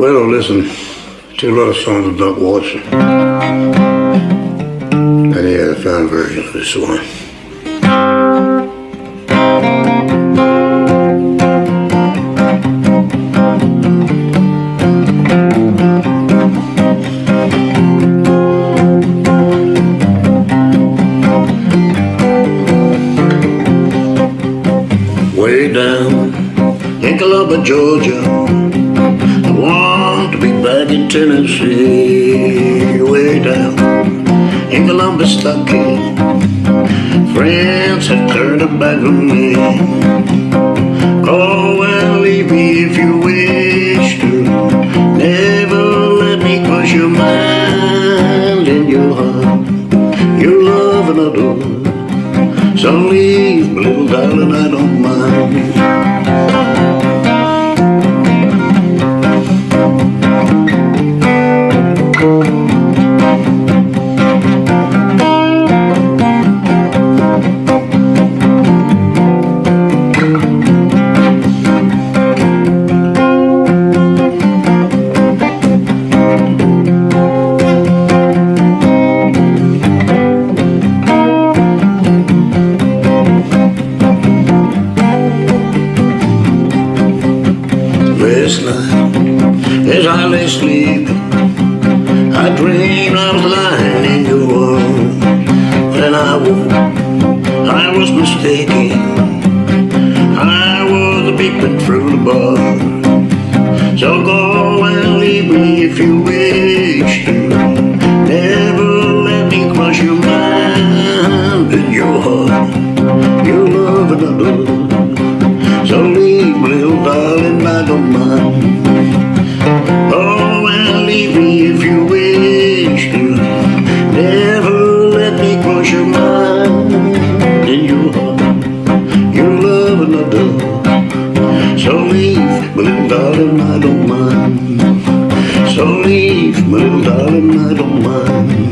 Well, listen to a lot of songs of Doc Watson. And I found a version of this one. Way down in Columbia, Georgia. I want to be back in Tennessee. Way down in Columbus, Kentucky. Friends have turned their back on me. Call and leave me if you wish to. Never let me cross your mind and your heart. Your love another. So Last night, as I lay sleeping, I dreamed I was lying in your arms. When I woke, I was mistaken. I was peeping through the bar. So go and leave me if you wish to. Never let me cross your mind and your heart. Your love. So my little darling, I don't mind. So leave, my little darling, I don't mind.